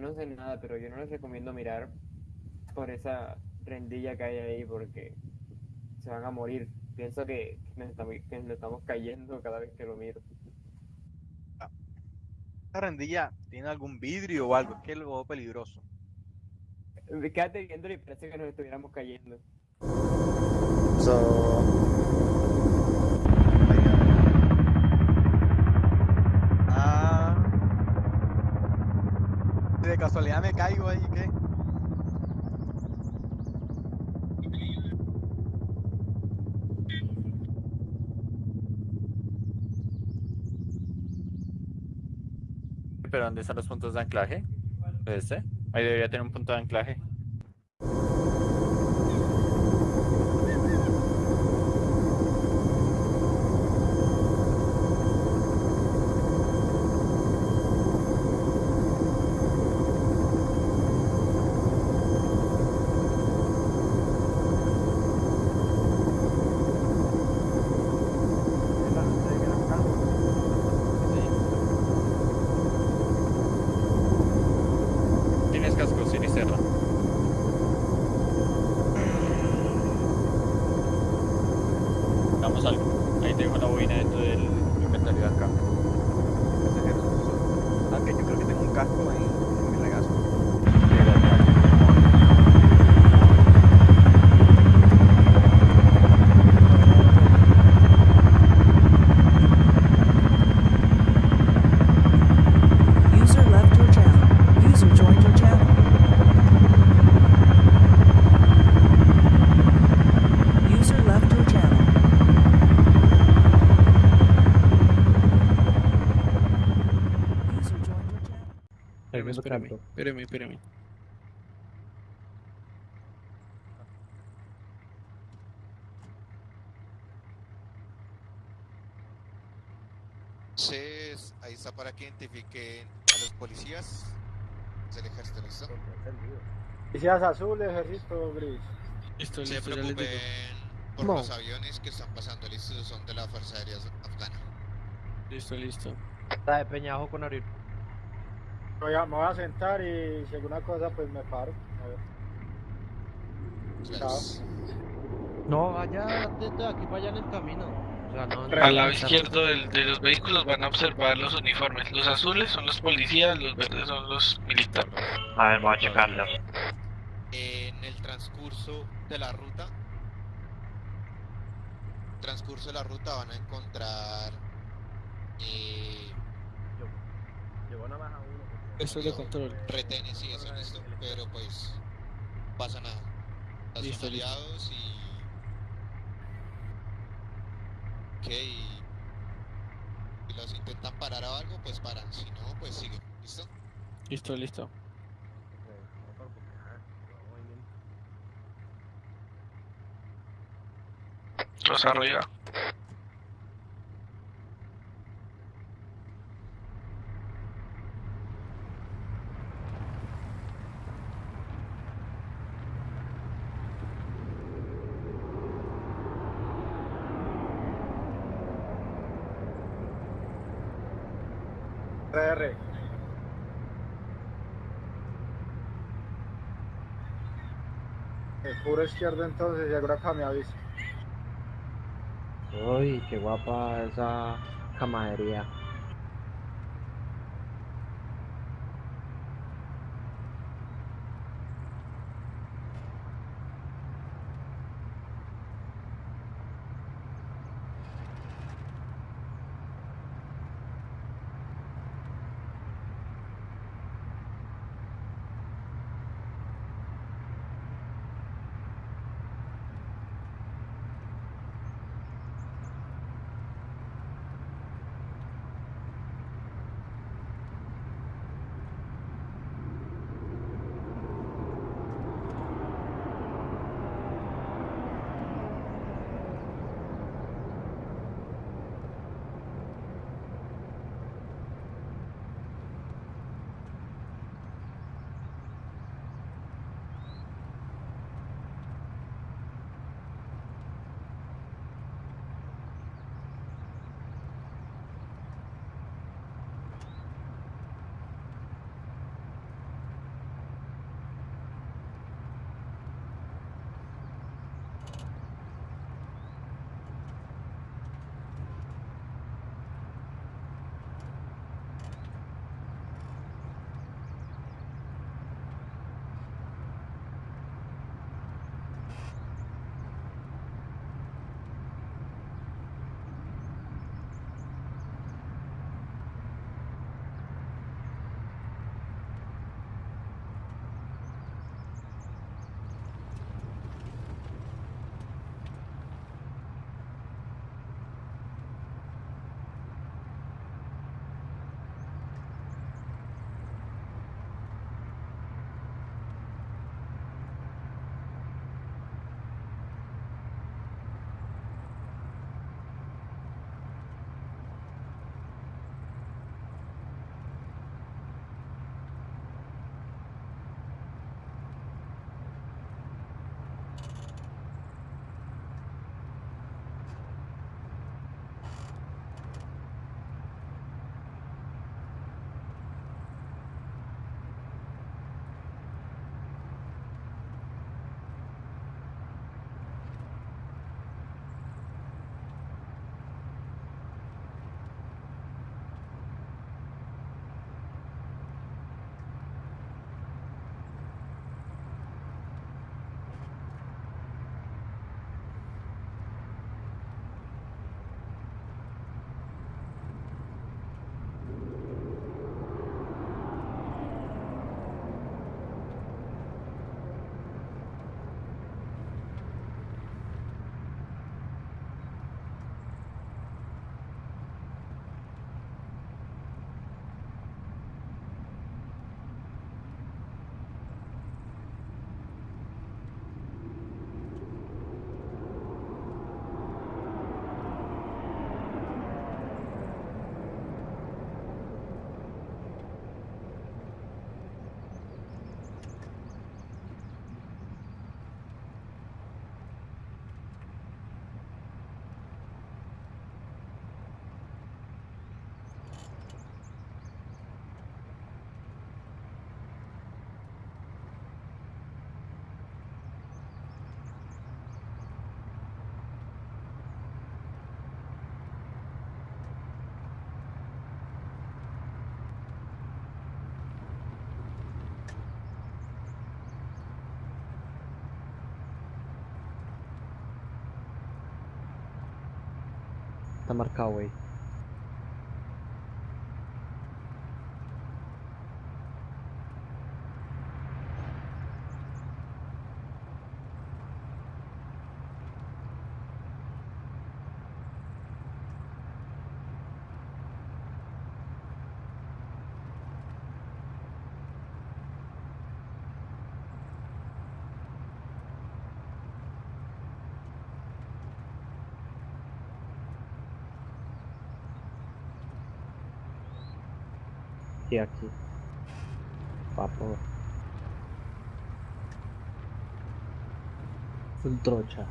yo no sé nada, pero yo no les recomiendo mirar por esa rendilla que hay ahí porque se van a morir. Pienso que, nos estamos, que nos estamos cayendo cada vez que lo miro. ¿Esta rendilla tiene algún vidrio o algo? Es que es algo peligroso. Quédate viendo y parece que nos estuviéramos cayendo. So, de casualidad me caigo ahí, ¿qué? ¿Pero dónde están los puntos de anclaje? ¿Este? Ahí debería tener un punto de anclaje. Tienes casco, Sinisterra. Hagamos algo. Ahí tengo la bobina dentro del inventario de acá. Pasajeros, solo. Aunque yo creo que tengo un casco en, en mi regazo. User left your channel. User joined your channel. User left your channel. User joined your channel. Espérame, espérame, espérame, espérame. Entonces, ahí está para que identifiquen a los policías. Es el ejército, ¿listo? Policías azules, ejército gris. Listo, Se listo, preocupen por No. los aviones que están pasando, listos, son de la Fuerza Aérea Afgana. Listo, listo. Está de Peñajo con Ariel. Voy a- me voy a sentar y si alguna cosa pues me paro. A ver. Gracias. No, vaya desde aquí para allá en el camino. O sea, no, no- Al lado izquierdo del- de los vehículos van a observar los uniformes. Los azules son los policías, los verdes son los militares. A ver, voy a checarlo. En el transcurso de la ruta, transcurso de la ruta van a encontrar eh. Eso es de control. retenes y eso, listo, pero pues pasa nada. Listo. aliados y Ok, y si los intentan parar o algo, pues paran, si no, pues siguen, ¿listo? Listo, listo. Rosa arriba. El puro izquierdo entonces alguna cosa me avisa. Uy, qué guapa esa camadería. tamarkaa way Sí, aquí. Papo. Full trocha.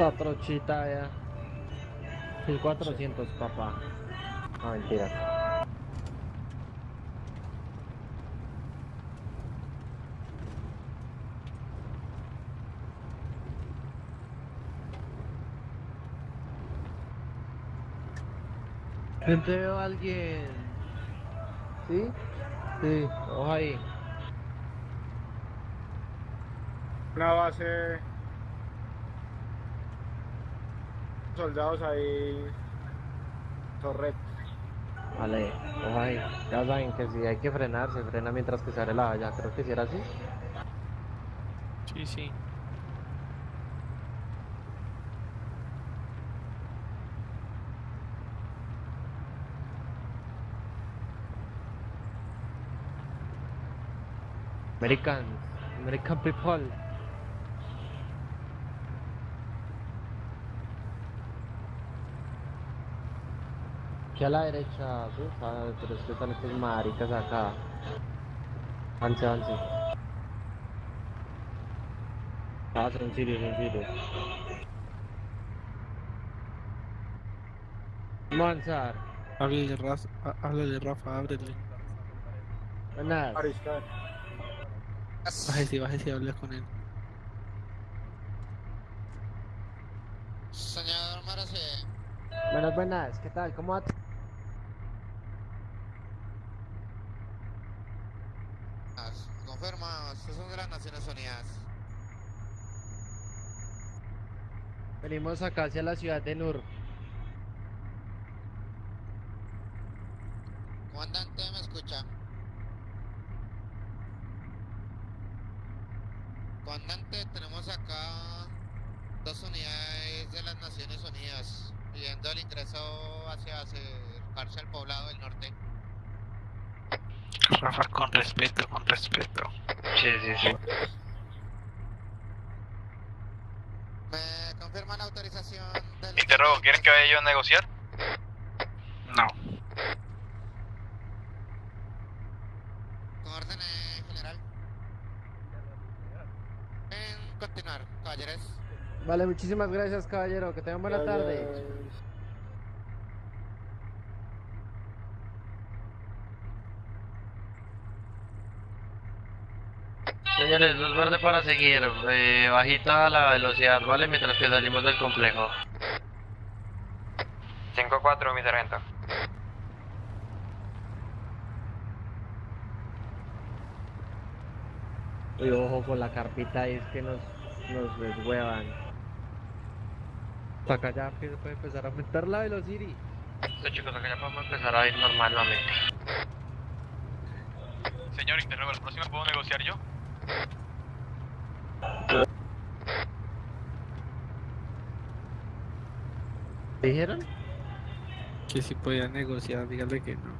Esta trochita ya. 1400, papá. No, mentira. Gente, veo a alguien. ¿Sí? Sí, ojo ahí. Una base. Soldados ahí. Torret. Vale, ahí. Ya saben que si hay que frenar, se frena mientras que se abre la valla. Creo que si era así. Sí, sí. American, American people. Aquí a la derecha, ¿sí? Ah, pero es que están estos maricas acá. Avance, avance. Ah, son sirios, son sirios. Vamos a avanzar. Háblele, Rafa, háblele, Rafa, ábrele. Buenas. Bájese, bájese y hable con él. Señor Marase, Buenas, buenas. ¿Qué tal? ¿Cómo va? confirma, Naciones Unidas. Venimos acá hacia la ciudad de Nur. Comandante, ¿me escucha? Comandante, tenemos acá dos unidades de las Naciones Unidas pidiendo el ingreso hacia acercarse al poblado del norte. Rafa, con respeto, con respeto. Sí, sí, sí. ¿Me confirman la autorización del... Interrogo, ¿quieren que vaya yo a negociar? No. Con orden, eh, general. En continuar, caballeros. Vale, muchísimas gracias, caballero. Que tengan buena tarde. Señores, luz verde para seguir, eh, bajita la velocidad, ¿vale? Mientras que salimos del complejo. 5-4, mi sargento. Y ojo con la carpita, es que nos, nos deshuevan. Hasta acá ya que se puede empezar a aumentar la velocidad. Listo chicos, acá ya podemos empezar a ir normal nuevamente. Señor Interrogo, ¿la próxima puedo negociar yo? ¿Te dijeron? Que si podía negociar, dígale que no.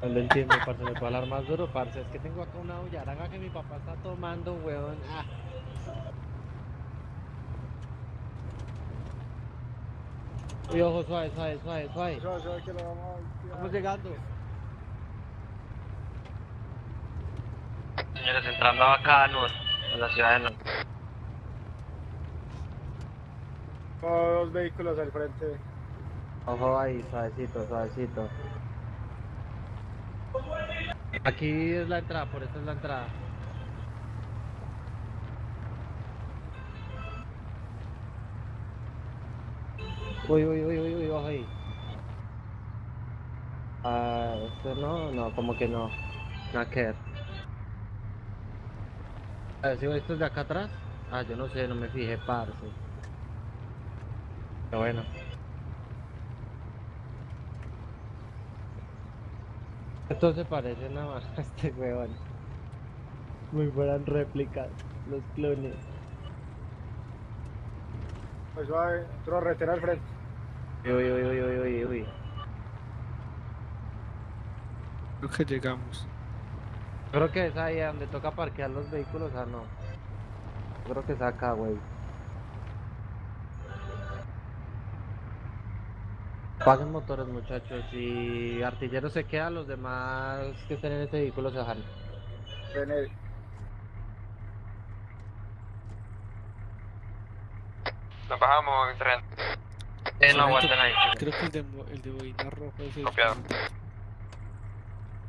No lo entiendo, parce, me puedo hablar más duro, parce. Es que tengo acá una bullaraga que mi papá está tomando, weón. Ah. Uy, ojo, suave, suave, suave, suave. Yo, yo que lo vamos a... Estamos llegando. Señores, entrando acá a Nur, a la ciudad de Nur. Dos vehículos al frente. Ojo ahí, suavecito, suavecito. Aquí es la entrada, por esta es la entrada. Uy, uy, uy, uy, uy, ojo ahí. Ah, este no, no, como que no. Nada que ver. A ver, si estos de acá atrás. Ah, yo no sé, no me fijé, parce. Pero bueno. Estos se parecen nada más a este weón. Muy buenas réplicas, los clones. Pues suave, otro retero al frente. Uy, uy, uy, uy, uy, uy. Creo que llegamos. Creo que es ahí donde toca parquear los vehículos, ah no. Creo que es acá, güey. Paguen motores, muchachos. Si artillero se queda, los demás que estén en este vehículo se bajan. René. Nos bajamos en tren. Eh, no aguanten ahí. Creo que el de, mo- el de boina roja es el Copiado.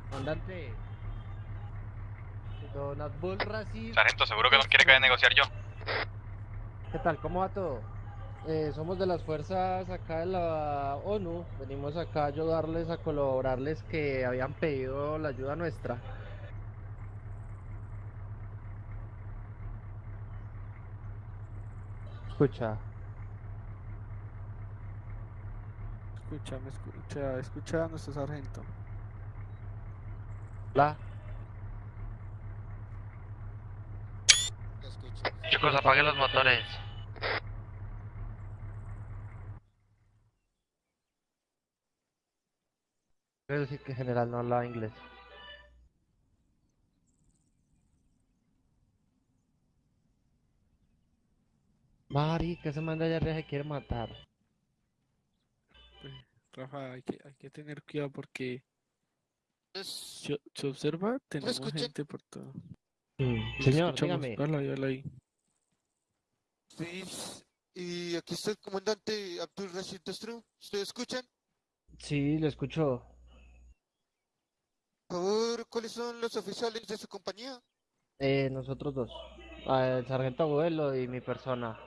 Comandante. Don Abdul Rasid. Sargento, seguro que nos quiere caer a negociar yo. ¿Qué tal? ¿Cómo va todo? Eh, somos de las fuerzas acá de la ONU. Venimos acá a ayudarles, a colaborarles que habían pedido la ayuda nuestra. Escucha. Escucha, me escucha, escucha a nuestro sargento. La. Te escucho. Chicos, apaguen los motores. Quiero decir que en general no hablaba inglés. Mari, que se manda allá arriba se quiere matar. Pues, Rafa, hay que, hay que tener cuidado porque se, se observa, tenemos gente por todo. Mm, Señor, escuchamos, dígame. Ahí, véalo ahí. Sí, y aquí está el comandante Abdul Rashid Destru. ¿Ustedes escuchan? Sí, lo escucho. Por favor, ¿cuáles son los oficiales de su compañía? Eh, nosotros dos. Ah, el sargento Abuelo y mi persona.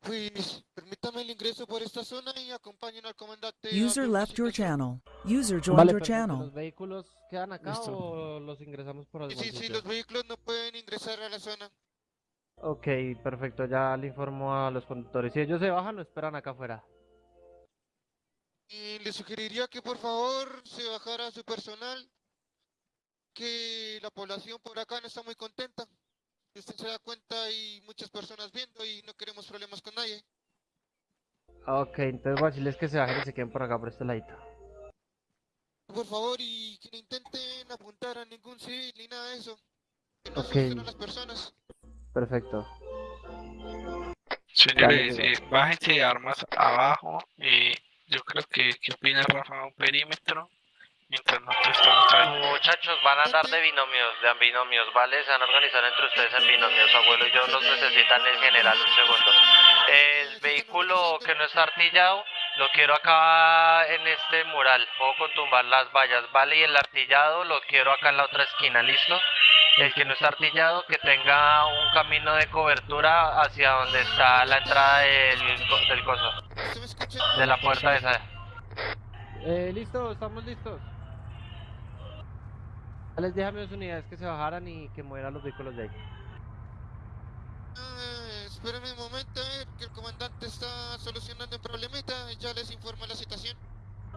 Pues permítame el ingreso por esta zona y acompañen al comandante. User left your channel. User joined Vale, your channel. ¿Los vehículos quedan acá Listo. o los ingresamos por algún Sí, sí, los vehículos no pueden ingresar a la zona. Ok, perfecto. Ya le informo a los conductores. Si ellos se bajan, lo esperan acá afuera. Y le sugeriría que por favor se bajara su personal, que la población por acá no está muy contenta. Si usted se da cuenta hay muchas personas viendo y no queremos problemas con nadie. Ok, entonces voy a decirles que se bajen y se queden por acá, por este ladito. Por favor y que no intenten apuntar a ningún civil ni nada de eso. Que no Ok. asusten a las personas. Perfecto. Señores, eh, bájense armas abajo. Eh, yo creo que, ¿qué opina Rafa? Un perímetro. Mientras nosotros estamos trabajando. Muchachos, van a andar de binomios, de binomios, ¿vale? Se van a organizar entre ustedes en binomios. Abuelo y yo los necesitan en general, un segundo. El vehículo que no está artillado, lo quiero acá en este mural. Puedo con tumbar las vallas, ¿vale? Y el artillado lo quiero acá en la otra esquina, ¿listo? El que no está artillado, que tenga un camino de cobertura hacia donde está la entrada del, del coso, ¿Usted me escucha? de la puerta esa. Eh, listo, estamos listos. Ya Les dije a mis unidades que se bajaran y que movieran los vehículos de ahí. Ah, espérenme un momento, a ver, que el comandante está solucionando un problemita y ya les informo la situación.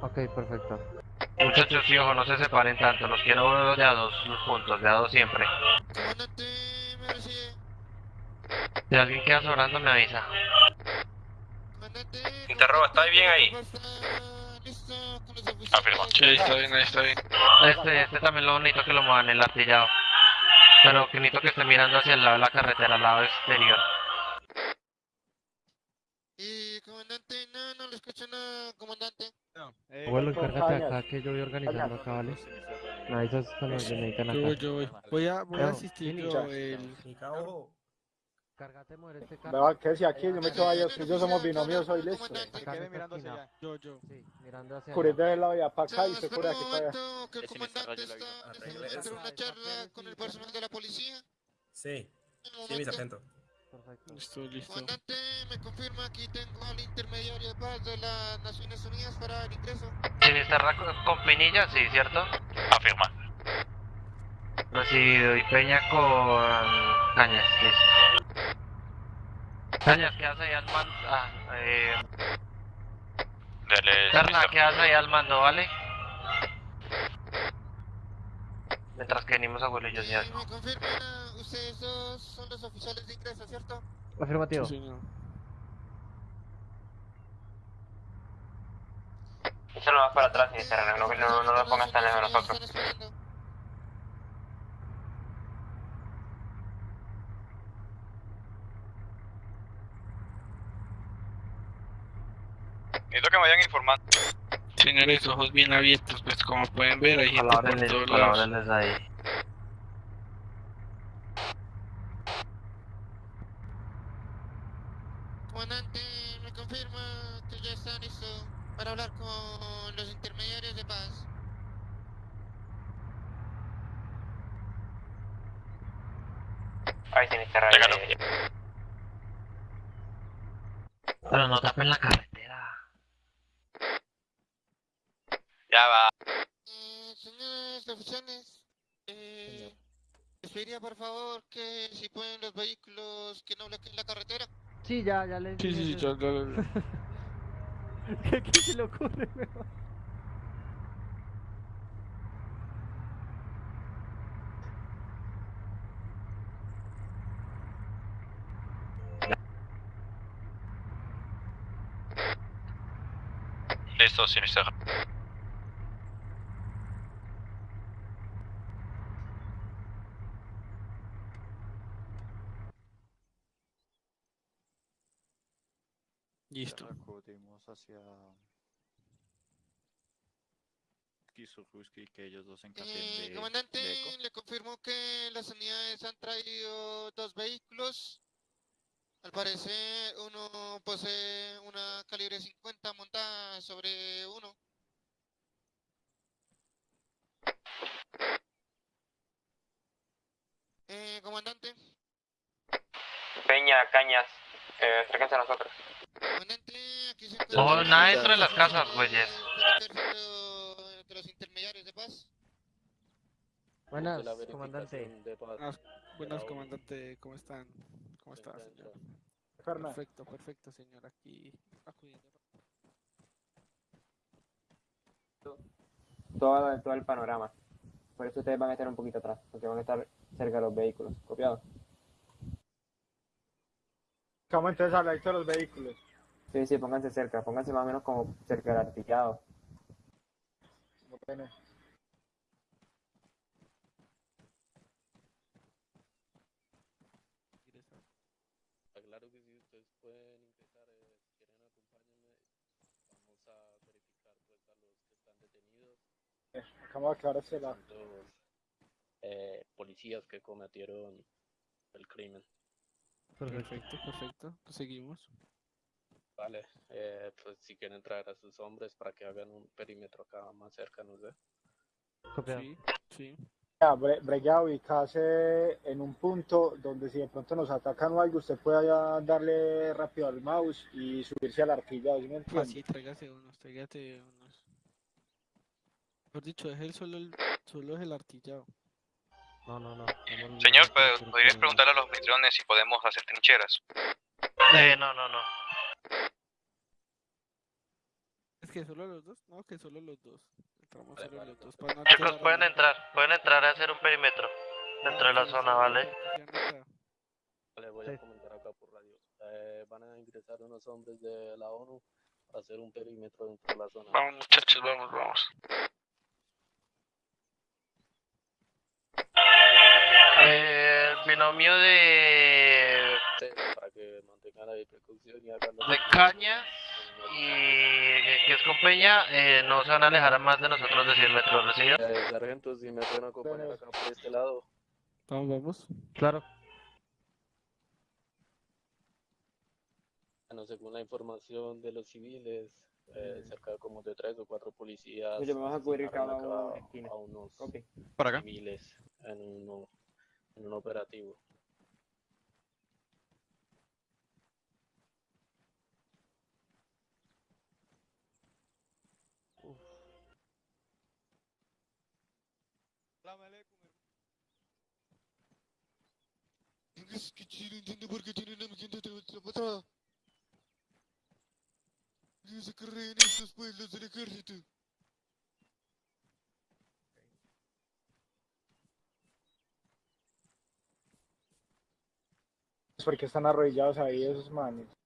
Ok, perfecto. Muchachos, sí, ojo, no se separen tanto, los quiero de a dos juntos, de a dos siempre. Comandante, me recibe. Si alguien queda sobrando, me avisa. Comandante. Interroga, ¿está bien ahí? ¿Está listo con los? Afirma. Sí, está bien, ahí está bien. Este, este también lo bonito que lo muevan, el artillado. Pero que necesito que esté mirando hacia el lado de la carretera, al lado exterior. Y pasa nada, comandante. Eh, Abuelo, encárgate acá que yo voy organizando acá, ¿vale? Me avisas cuando se necesitan Yo voy, acá. yo voy. Voy a, voy a asistir yo ya. el... Cárgate de mover este carro. Vea que si aquí yo me quedo ahí, que yo somos binomios, soy listo. Comandante. Se Acá en quede mirando hacia allá. Yo, yo. Sí, mirando hacia allá. de la vía para acá y se un aquí para allá. que el me comandante está este eso. una charla con el personal de la policía. Sí, sí, mi sargento. Perfecto. Listo, listo. Comandante, me confirma aquí tengo al intermediario de paz de las Naciones Unidas para el ingreso. Sinisterra con, con Pinilla, sí, ¿cierto? Afirma. Recibido. Y Peña con Cañas, listo. Cañas, ¿qué hace ahí al mando? Ah, eh... Dale, Serna. ¿qué hace ahí al mando, vale? Mientras que venimos abuelo y yo, Y señor. me confirma, ustedes dos son los oficiales de ingreso, ¿cierto? Afirmativo. Sí, señor. Échalo más para atrás, Sinisterra, no, no, no lo pongas tan lejos de nosotros. esperando. Necesito que me vayan informando. Señores, ojos bien abiertos, pues como pueden ver hay gente por todos lados. colabórenles ahí. Comandante, me confirma que ya está listo para hablar con los intermediarios de paz. Ay, Sinisterra, Téngalo. eh, Pero no tapen la carretera. Ya va. Eh, señores oficiales, eh, les pediría por favor que si pueden los vehículos que no bloqueen la carretera. Sí, ya, ya le Sí, sí, sí, yo- ¿Qué, qué se le ocurre, weón? Listo. Listo. Acudimos hacia Kizuruski, que ellos dos Eh, de, comandante, de le confirmo que las unidades han traído dos vehículos. Al parecer, uno posee una calibre 50 montada sobre uno. Eh, comandante, Peña, Cañas, eh, acérquense a nosotros. Oh, nada dentro de las casas, güeyes. De de los intermediarios de paz. Buenas, comandante. Buenas, buenas, comandante, ¿cómo están? ¿Cómo está, señor? Perfecto, perfecto, señor. Aquí acudiendo. Todo, todo el panorama. Por eso ustedes van a estar un poquito atrás, porque van a estar cerca de los vehículos. ¿Copiado? Vamos entonces a hablar de los vehículos. Sí, sí, pónganse cerca, pónganse más o menos como cerca del artillado. Bueno, Claro que sí, ustedes pueden ingresar, eh, si quieren acompáñenme. Vamos a verificar pues a los que están detenidos, acabamos de aclarar tantos eh, policías que cometieron el crimen. Perfecto, perfecto. Pues seguimos. Vale, eh, pues si quieren traer a sus hombres para que hagan un perímetro acá más cerca, no sé. Sí, sí. Ya, Bre- Bregua ubicarse en un punto donde si de pronto nos atacan o algo, usted pueda darle rápido al mouse y subirse al artillado, ¿sí me entiende? Así, tráigase unos, tráigate unos. Mejor dicho, deje el solo el, solo es el artillado. No, no, no. Señor, vamos ¿pod- por- ¿podrías por- preguntarle a los mitrones si podemos hacer trincheras? Eh, no, no, no. Es que solo los dos, no, que solo los dos. Entramos solo los dos para no Chicos, alterar pueden la- entrar, pueden entrar a hacer un perímetro dentro de la Sí, zona, ¿vale? Vale, voy a comentar acá por radio. Eh, van a ingresar unos hombres de la ONU para hacer un perímetro dentro de la zona. Vamos muchachos, vamos, vamos. Eh, el binomio de, Sí, para que mantengan ahí precaución y hagan de caña, y que es con Peña, eh, no se van a alejar a más de nosotros de 100 metros, ¿recibido? Eh, sargento, si me pueden acompañar acá por este lado. Vamos, vamos. Claro. Bueno, según la información de los civiles, eh, cerca de como de tres o cuatro policías Oye, vamos a cubrir cada uno a unos Ok. Por acá. civiles en, uno, en un operativo. Es que Chile entiende por qué tienen a mi gente patada. Y se creen estos pueblos del ejército. porque están arrodillados ahí esos manes.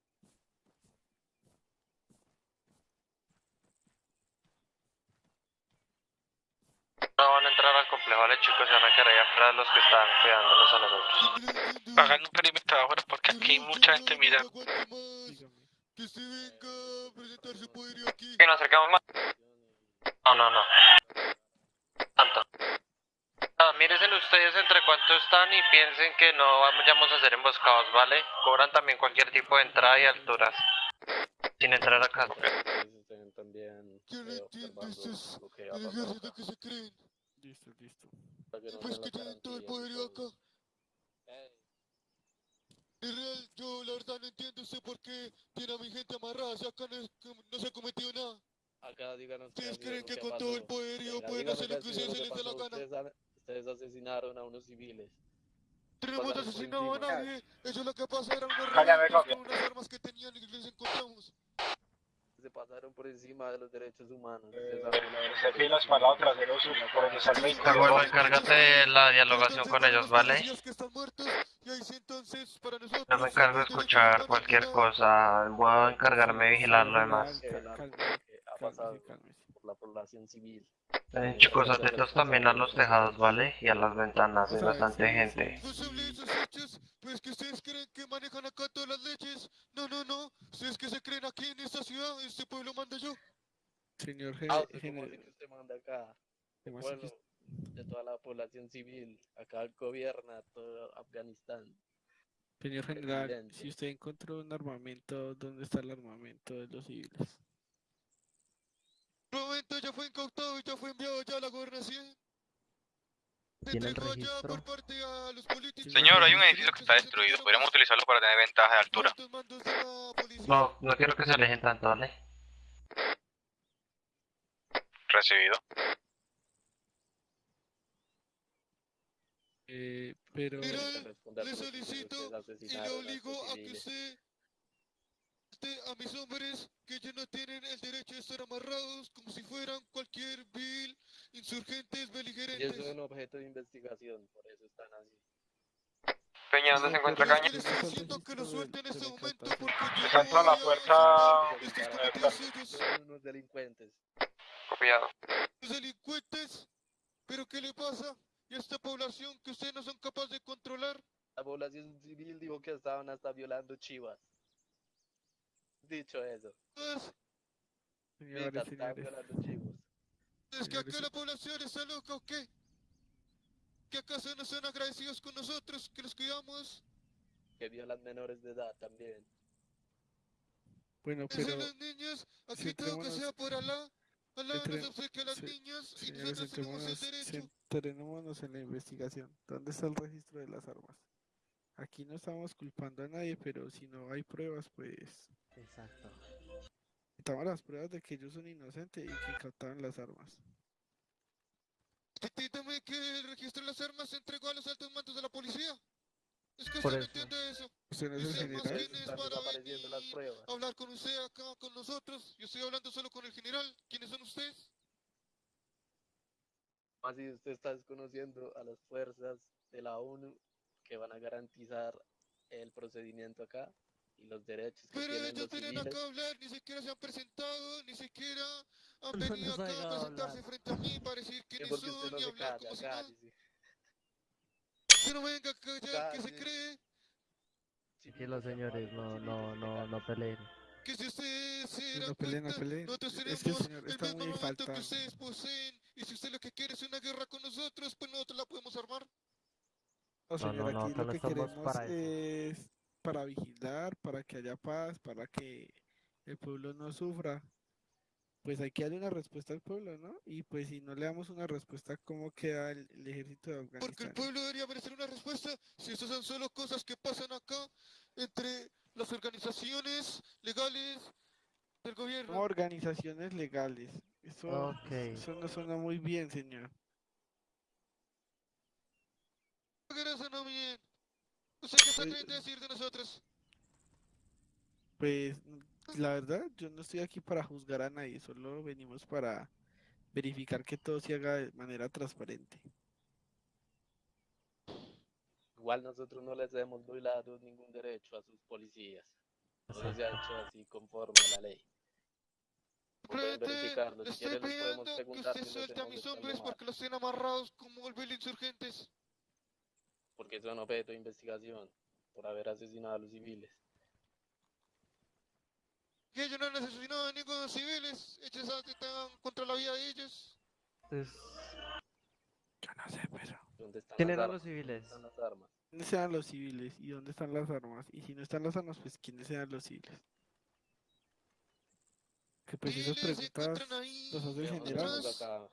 No van a entrar al complejo, vale chicos, se van a quedar ahí atrás los que están cuidándonos a nosotros. Hagan un perímetro afuera porque aquí hay mucha gente mirando. Que se venga a presentar su poderío aquí. Que nos acercamos más. No, no, no. Tanto. Ah, mírense ustedes entre cuánto están y piensen que no vamos a hacer emboscados, ¿vale? Cobran también cualquier tipo de entrada y alturas. Sin entrar a casa. Ustedes estén también Yo no eh, ejército acá, que se creen. Listo, listo. para que no Pues que tienen todo el y todo. acá. En real, yo la verdad no entiendo usted por qué tiene a mi gente amarrada si acá no, es- no se ha cometido nada. Acá díganos ¿Ustedes creen que con todo el poderío pueden hacer lo que ustedes se les dé la gana? Ustedes, han- ustedes asesinaron a unos civiles. Tenemos asesinado a nadie. Ellos lo que pasa eran unos con unas armas que tenían y les encontramos. Se pasaron por encima de los derechos humanos. Eh, se filas para el vehículo. Abuelo, encárgate de la dialogación con ellos, los ¿vale? Yo me encargo de escuchar cualquier cosa. Voy a encargarme de vigilar lo demás. Ha pasado por la población civil. Eh, chicos, atentos también a los tejados, ¿vale? Y a las ventanas, hay bastante gente. No se hable de esos hechos, pues que ustedes creen que manejan acá todas las leches. No, no, no. Ustedes que se creen aquí en esta ciudad, este pueblo manda yo. Señor Ah, Gene- usted Gene- como así que usted manda acá. ¿cómo así que Pueblo de toda la población civil. Acá gobierna todo Afganistán. Señor general, si usted encontró un armamento, ¿dónde está el armamento de los civiles? El momento ya fue incautado y ya fue enviado ya a la gobernación. Se ¿Tiene el entregó ya registro? por parte a los políticos. Señor, hay un edificio que está destruido. Podríamos utilizarlo para tener ventaja de altura. No, no quiero que se alejen tanto, ¿vale? Recibido. Eh, pero... Mira, le solicito y le obligo a que civiles. Usted a mis hombres que ellos no tienen el derecho de estar amarrados como si fueran cualquier vil insurgentes Y eso es beligerantes. un objeto de investigación, por eso están así. Peña, ¿dónde se encuentra Caña? estoy diciendo que lo suelte en este momento porque yo la fuerza-. Son unos delincuentes. Copiado. Los delincuentes. ¿Pero qué le pasa? ¿Y a esta población que ustedes no son capaces de controlar? La población civil dijo que estaban hasta violando chivas. Dicho eso, Señores, señores. chivos. ¿Es que acá la población está loca o qué? ¿Que acaso no son agradecidos con nosotros, que los cuidamos? Que violan menores de edad también. Bueno, Eso pero... los niños, aquí todo que sea por Alá. Alá nos obsequia a las niñas y Señores, nosotros tenemos el derecho. centrémonos en la investigación. ¿Dónde está el registro de las armas? Aquí no estamos culpando a nadie, pero si no hay pruebas, pues... Exacto. Estamos las pruebas de que ellos son inocentes y que incautaron las armas. Entiéndame que el registro de las armas se entregó a los altos mandos de la policía. Es que usted no entiende eso. ¿Usted no es el general? quién es para desapareciendo las venir pruebas. a hablar con usted acá, con nosotros. Yo estoy hablando solo con el general. ¿Quiénes son ustedes? Así usted está desconociendo a las fuerzas de la ONU que van a garantizar el procedimiento acá y los derechos que Pero tienen ellos los civiles. acá a hablar, ni siquiera se han presentado, ni siquiera han No venido nos acá haga a presentarse hablar. frente a mí para decir Sí, quiénes son no y hablar calla, como si nada. Que no venga acá ya, que se cree. Tranquilos, señores, no, no, no, no peleen. que si ustedes se dan No peleen, no cuenta, peleen. nosotros Es que el tenemos señor el está mismo muy armamento que falta. ustedes poseen, y si usted lo que quiere es una guerra con nosotros, pues nosotros la podemos armar. No, No, señor, no, aquí nosotros lo no que estamos queremos para eso. es para vigilar, para que haya paz, para que el pueblo no sufra. Pues hay que darle una respuesta al pueblo, ¿no? Y pues si no le damos una respuesta, ¿cómo queda el, el ejército de Porque el Afganistán? pueblo debería merecer una respuesta si estas son solo cosas que pasan acá entre las organizaciones legales del gobierno. Como organizaciones legales. Eso, Ok. eso no suena muy bien, señor. ¿Qué no bien? ¿Usted qué se Pues- a decir de nosotros? Pues la verdad, yo no estoy aquí para juzgar a nadie, solo venimos para verificar que todo se haga de manera transparente. Igual nosotros no les hemos violado ningún derecho a sus policías. Todo se ha hecho así conforme a la ley. Verificarlo. Si estoy quieren les podemos pidiendo que preguntar usted si los suelte a mis hombres porque los tienen amarrados como el insurgentes. Porque son objeto de investigación por haber asesinado a los civiles. Que ellos no han asesinado a ningún civiles, ellos atentan contra la vida de ellos. Entonces, Yo no sé, pero ¿Dónde están ¿quién las eran armas? los civiles? ¿Dónde están las armas? ¿quiénes sean los civiles y dónde están las armas? Y si no están las armas, pues ¿quiénes sean los civiles? Que pues esas preguntas las hace el general. veamos atrás. acá.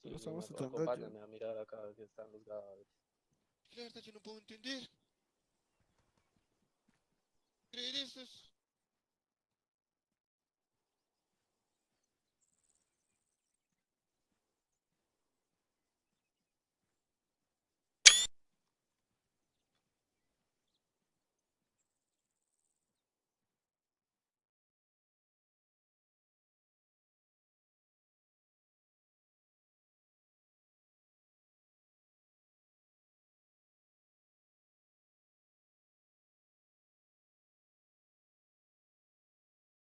Sí, Lo estamos tratando de acompáñame a mirar acá que están los cadáveres. La verdad yo no puedo entender. Creer estos.